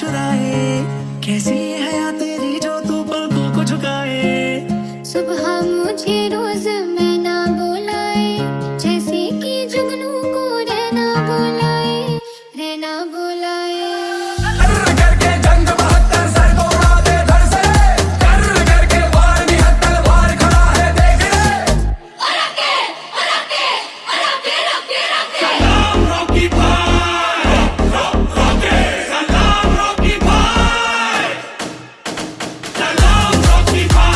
चुराए। कैसी है तेरी जो तू पलकों को झुकाए? सुबह मुझे रोज मैं ना बुलाए, जैसे कि जुगनू को रहना बुलाए रहना बुलाए। Keep on.